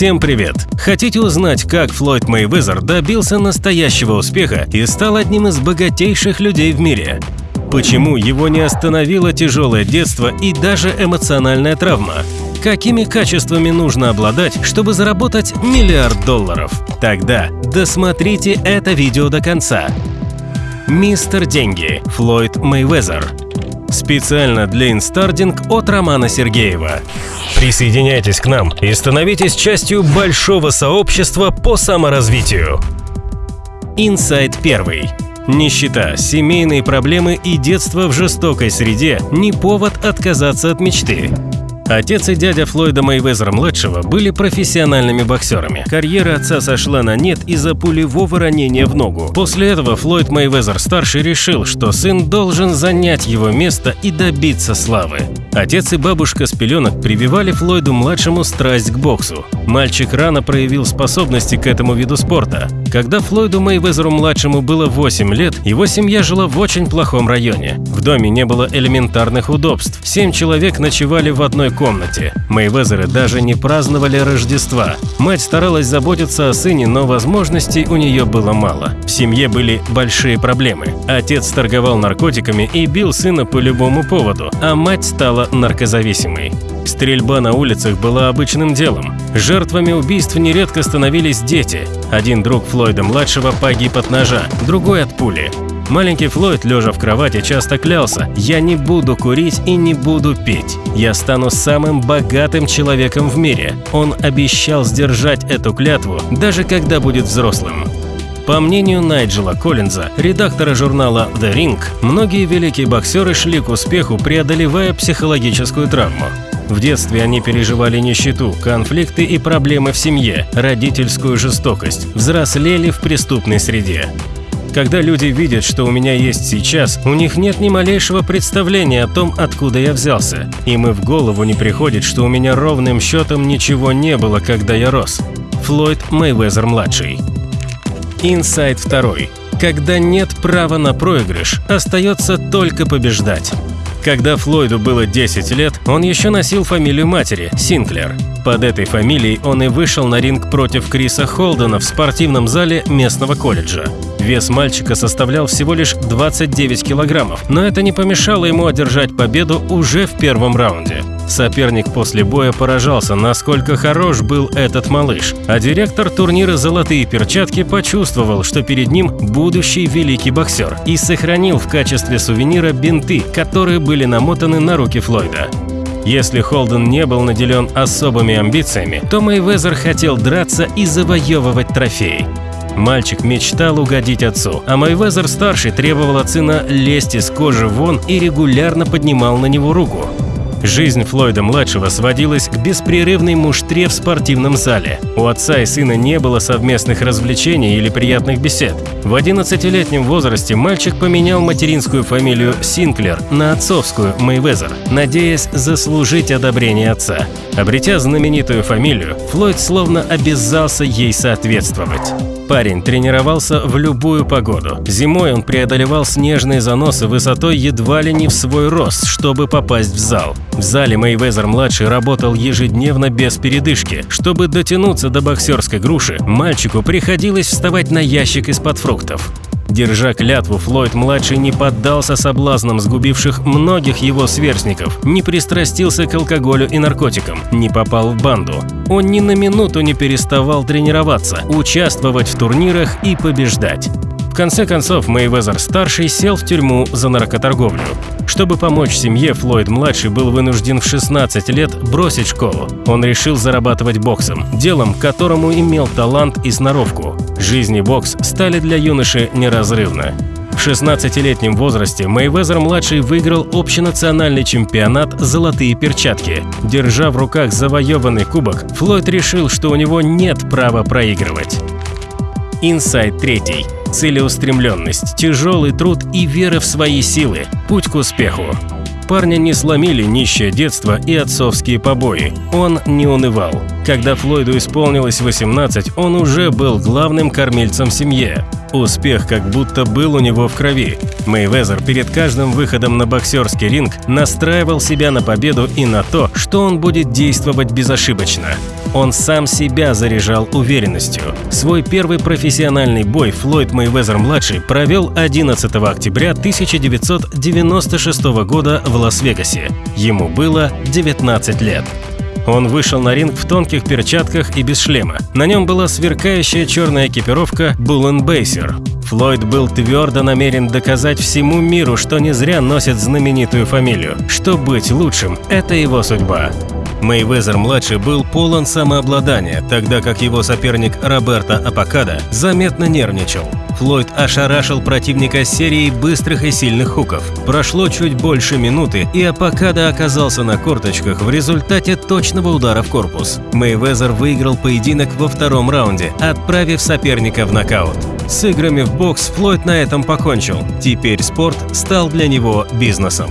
Всем привет! Хотите узнать, как Флойд Мейвезер добился настоящего успеха и стал одним из богатейших людей в мире? Почему его не остановило тяжелое детство и даже эмоциональная травма? Какими качествами нужно обладать, чтобы заработать миллиард долларов? Тогда досмотрите это видео до конца. Мистер Деньги Флойд Мейвезер Специально для Инстардинг от Романа Сергеева. Присоединяйтесь к нам и становитесь частью большого сообщества по саморазвитию. Инсайт первый. Нищета, семейные проблемы и детство в жестокой среде – не повод отказаться от мечты. Отец и дядя Флойда Мейвезера-младшего были профессиональными боксерами. Карьера отца сошла на нет из-за пулевого ранения в ногу. После этого Флойд Мейвезер-старший решил, что сын должен занять его место и добиться славы. Отец и бабушка с пеленок прививали Флойду-младшему страсть к боксу. Мальчик рано проявил способности к этому виду спорта. Когда Флойду Мейвезеру-младшему было 8 лет, его семья жила в очень плохом районе. В доме не было элементарных удобств. Семь человек ночевали в одной комнате. Мейвезеры даже не праздновали Рождества. Мать старалась заботиться о сыне, но возможностей у нее было мало. В семье были большие проблемы. Отец торговал наркотиками и бил сына по любому поводу, а мать стала наркозависимой. Стрельба на улицах была обычным делом. Жертвами убийств нередко становились дети. Один друг Флойда-младшего погиб от ножа, другой от пули. Маленький Флойд, лежа в кровати, часто клялся «Я не буду курить и не буду пить. Я стану самым богатым человеком в мире». Он обещал сдержать эту клятву, даже когда будет взрослым. По мнению Найджела Коллинза, редактора журнала The Ring, многие великие боксеры шли к успеху, преодолевая психологическую травму. В детстве они переживали нищету, конфликты и проблемы в семье, родительскую жестокость, взрослели в преступной среде. Когда люди видят, что у меня есть сейчас, у них нет ни малейшего представления о том, откуда я взялся. Им и в голову не приходит, что у меня ровным счетом ничего не было, когда я рос. Флойд Мейвезер-младший. Инсайт второй. Когда нет права на проигрыш, остается только побеждать. Когда Флойду было 10 лет, он еще носил фамилию матери – Синклер. Под этой фамилией он и вышел на ринг против Криса Холдена в спортивном зале местного колледжа. Вес мальчика составлял всего лишь 29 килограммов, но это не помешало ему одержать победу уже в первом раунде. Соперник после боя поражался, насколько хорош был этот малыш, а директор турнира «Золотые перчатки» почувствовал, что перед ним будущий великий боксер и сохранил в качестве сувенира бинты, которые были намотаны на руки Флойда. Если Холден не был наделен особыми амбициями, то Мэйвезер хотел драться и завоевывать трофеи. Мальчик мечтал угодить отцу, а Мэйвезер-старший требовал от сына лезть из кожи вон и регулярно поднимал на него руку. Жизнь Флойда-младшего сводилась к беспрерывной муштре в спортивном зале. У отца и сына не было совместных развлечений или приятных бесед. В 11-летнем возрасте мальчик поменял материнскую фамилию Синклер на отцовскую Мейвезер, надеясь заслужить одобрение отца. Обретя знаменитую фамилию, Флойд словно обязался ей соответствовать. Парень тренировался в любую погоду. Зимой он преодолевал снежные заносы высотой едва ли не в свой рост, чтобы попасть в зал. В зале Мейвезер-младший работал ежедневно без передышки. Чтобы дотянуться до боксерской груши, мальчику приходилось вставать на ящик из-под фруктов. Держа клятву, Флойд-младший не поддался соблазнам сгубивших многих его сверстников, не пристрастился к алкоголю и наркотикам, не попал в банду. Он ни на минуту не переставал тренироваться, участвовать в турнирах и побеждать. В конце концов, Мейвезер-старший сел в тюрьму за наркоторговлю. Чтобы помочь семье, Флойд-младший был вынужден в 16 лет бросить школу. Он решил зарабатывать боксом, делом, которому имел талант и сноровку. Жизнь и бокс стали для юноши неразрывны. В 16-летнем возрасте Мейвезер-младший выиграл общенациональный чемпионат «Золотые перчатки». Держа в руках завоеванный кубок, Флойд решил, что у него нет права проигрывать. Инсайт третий. Целеустремленность, тяжелый труд и вера в свои силы – путь к успеху. Парня не сломили нищее детство и отцовские побои. Он не унывал. Когда Флойду исполнилось 18, он уже был главным кормильцем в семье. Успех как будто был у него в крови. Мейвезер перед каждым выходом на боксерский ринг настраивал себя на победу и на то, что он будет действовать безошибочно. Он сам себя заряжал уверенностью. Свой первый профессиональный бой Флойд Мейвезер-младший провел 11 октября 1996 года в Лас-Вегасе. Ему было 19 лет. Он вышел на ринг в тонких перчатках и без шлема. На нем была сверкающая черная экипировка Bullen Бейсер. Флойд был твердо намерен доказать всему миру, что не зря носит знаменитую фамилию, что быть лучшим – это его судьба. Мейвезер-младший был полон самообладания, тогда как его соперник Роберто Апакада заметно нервничал. Флойд ошарашил противника серией быстрых и сильных хуков. Прошло чуть больше минуты, и Апакада оказался на корточках в результате точного удара в корпус. Мейвезер выиграл поединок во втором раунде, отправив соперника в нокаут. С играми в бокс Флойд на этом покончил. Теперь спорт стал для него бизнесом.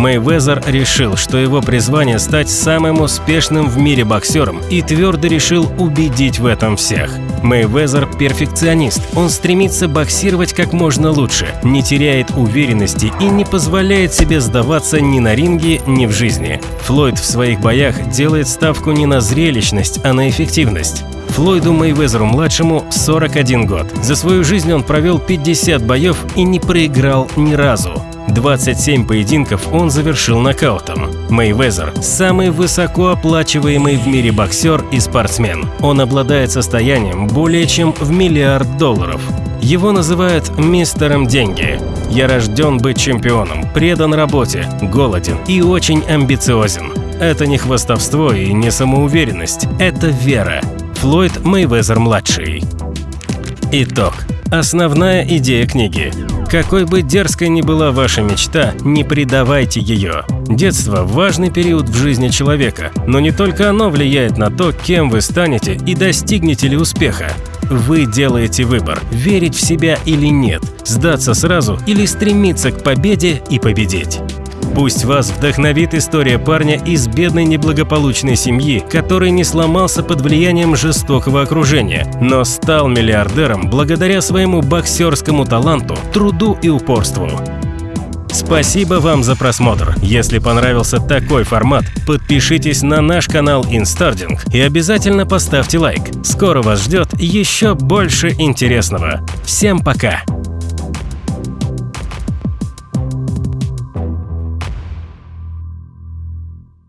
Мэйвезер решил, что его призвание стать самым успешным в мире боксером и твердо решил убедить в этом всех. Мэйвезер – перфекционист, он стремится боксировать как можно лучше, не теряет уверенности и не позволяет себе сдаваться ни на ринге, ни в жизни. Флойд в своих боях делает ставку не на зрелищность, а на эффективность. Флойду Мэйвезеру-младшему 41 год. За свою жизнь он провел 50 боев и не проиграл ни разу. 27 поединков он завершил нокаутом. Мейвезер – самый высокооплачиваемый в мире боксер и спортсмен. Он обладает состоянием более чем в миллиард долларов. Его называют «мистером деньги». Я рожден быть чемпионом, предан работе, голоден и очень амбициозен. Это не хвастовство и не самоуверенность, это вера. Флойд Мейвезер-младший. Итог. Основная идея книги. Какой бы дерзкой ни была ваша мечта, не предавайте ее. Детство – важный период в жизни человека, но не только оно влияет на то, кем вы станете и достигнете ли успеха. Вы делаете выбор – верить в себя или нет, сдаться сразу или стремиться к победе и победить. Пусть вас вдохновит история парня из бедной неблагополучной семьи, который не сломался под влиянием жестокого окружения, но стал миллиардером благодаря своему боксерскому таланту, труду и упорству. Спасибо вам за просмотр. Если понравился такой формат, подпишитесь на наш канал Инстардинг и обязательно поставьте лайк. Скоро вас ждет еще больше интересного. Всем пока!